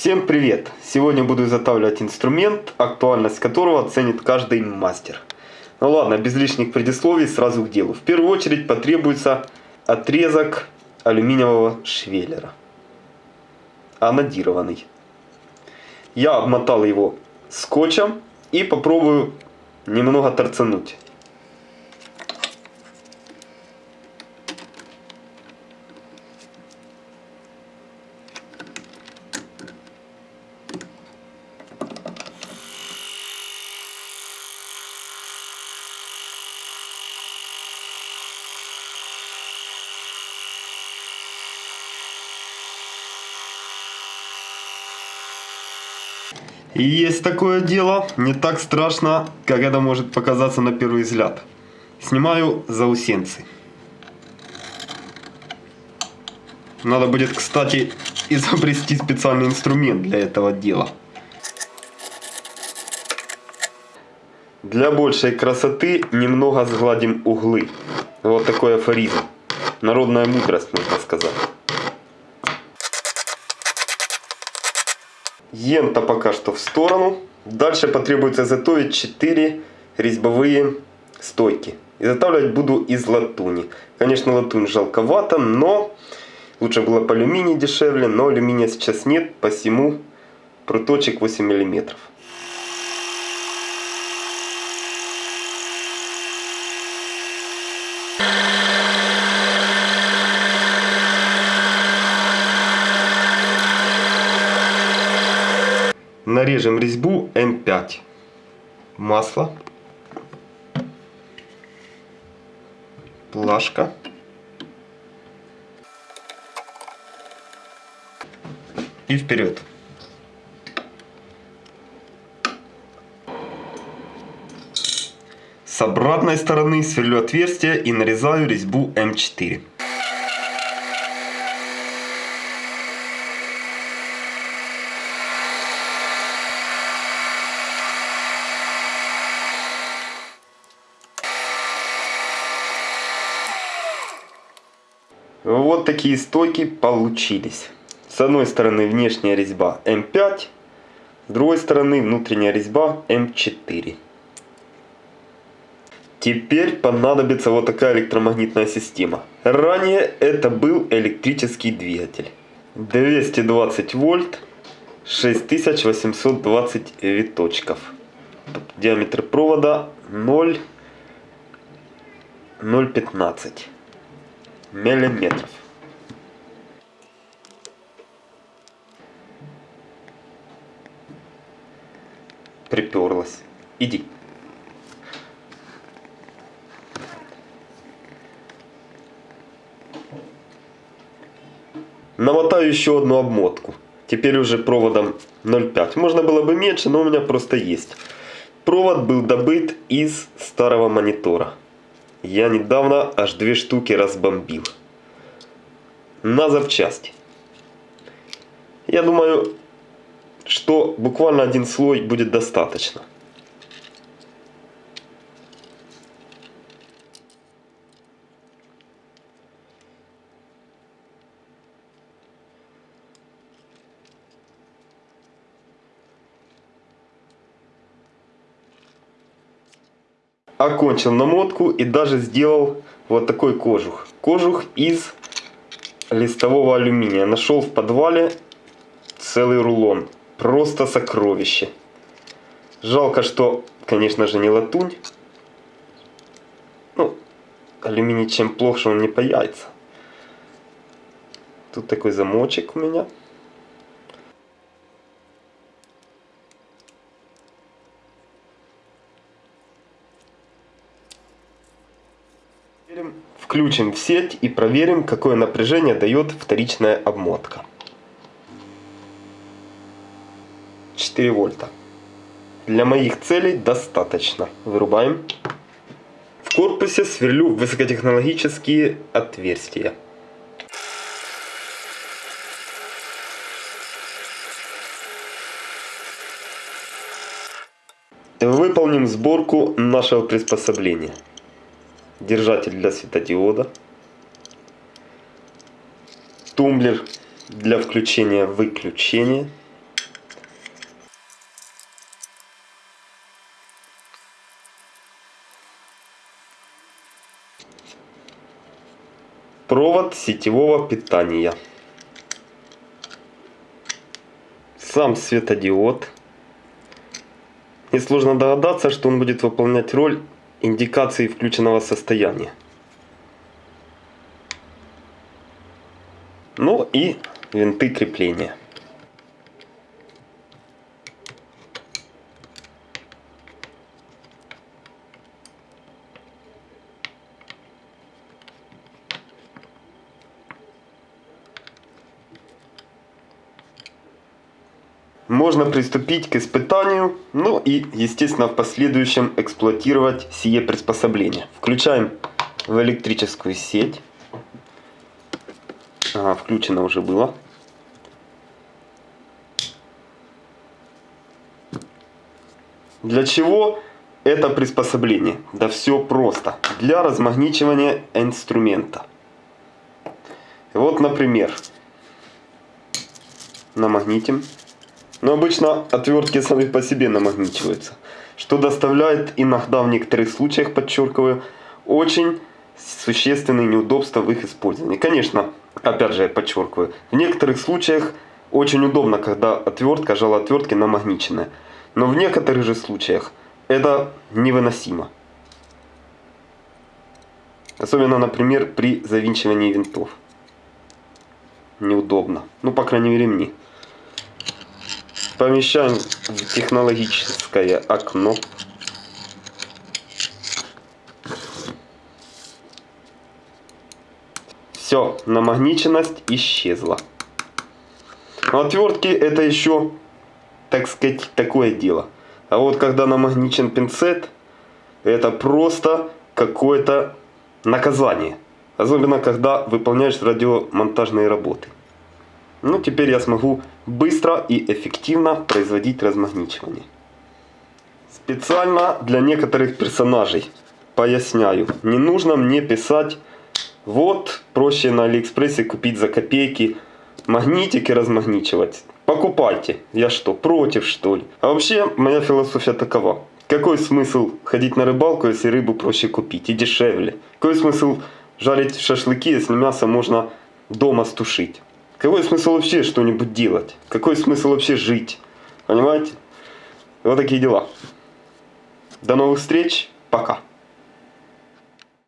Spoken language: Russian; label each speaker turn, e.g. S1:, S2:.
S1: Всем привет! Сегодня буду изготавливать инструмент, актуальность которого оценит каждый мастер. Ну ладно, без лишних предисловий сразу к делу. В первую очередь потребуется отрезок алюминиевого швеллера. Анодированный. Я обмотал его скотчем и попробую немного торцануть. И есть такое дело, не так страшно, как это может показаться на первый взгляд. Снимаю заусенцы. Надо будет, кстати, изобрести специальный инструмент для этого дела. Для большей красоты немного сгладим углы. Вот такой афоризм. Народная мудрость, можно сказать. Ента пока что в сторону. Дальше потребуется изготовить 4 резьбовые стойки. Изготавливать буду из латуни. Конечно, латунь жалковато, но лучше было по алюминии дешевле, но алюминия сейчас нет, посему пруточек 8 миллиметров. Нарежем резьбу М5. Масло. Плашка. И вперед. С обратной стороны сверлю отверстие и нарезаю резьбу М4. Вот такие стойки получились. С одной стороны внешняя резьба М5, с другой стороны внутренняя резьба М4. Теперь понадобится вот такая электромагнитная система. Ранее это был электрический двигатель. 220 вольт, 6820 виточков. Диаметр провода 0, 0,15 миллиметров. Приперлась. Иди. Намотаю еще одну обмотку. Теперь уже проводом 0,5. Можно было бы меньше, но у меня просто есть. Провод был добыт из старого монитора. Я недавно аж две штуки разбомбил. На запчасти. Я думаю, что буквально один слой будет достаточно. Окончил намотку и даже сделал вот такой кожух. Кожух из листового алюминия. Нашел в подвале целый рулон. Просто сокровище. Жалко, что, конечно же, не латунь. Ну, алюминий чем плохо, что он не паяется. Тут такой замочек у меня. Включим в сеть и проверим, какое напряжение дает вторичная обмотка. 4 вольта. Для моих целей достаточно. Вырубаем. В корпусе сверлю высокотехнологические отверстия. Выполним сборку нашего приспособления держатель для светодиода, тумблер для включения-выключения, провод сетевого питания. Сам светодиод. Несложно догадаться, что он будет выполнять роль индикации включенного состояния. Ну и винты крепления. Можно приступить к испытанию, ну и, естественно, в последующем эксплуатировать сие приспособление. Включаем в электрическую сеть. Ага, включено уже было. Для чего это приспособление? Да все просто. Для размагничивания инструмента. Вот, например, намагнитим. Но обычно отвертки сами по себе намагничиваются, что доставляет иногда в некоторых случаях, подчеркиваю, очень существенные неудобства в их использовании. Конечно, опять же я подчеркиваю, в некоторых случаях очень удобно, когда отвертка, жало отвертки намагниченная. Но в некоторых же случаях это невыносимо. Особенно, например, при завинчивании винтов. Неудобно. Ну, по крайней мере, мне. Помещаем в технологическое окно. Все, намагниченность исчезла. Но отвертки это еще, так сказать, такое дело. А вот когда намагничен пинцет, это просто какое-то наказание. Особенно когда выполняешь радиомонтажные работы. Ну, теперь я смогу быстро и эффективно производить размагничивание. Специально для некоторых персонажей поясняю. Не нужно мне писать, вот проще на Алиэкспрессе купить за копейки магнитик и размагничивать. Покупайте. Я что, против что ли? А вообще, моя философия такова. Какой смысл ходить на рыбалку, если рыбу проще купить и дешевле? Какой смысл жарить шашлыки, если мясо можно дома стушить? Какой смысл вообще что-нибудь делать? Какой смысл вообще жить? Понимаете? Вот такие дела. До новых встреч. Пока.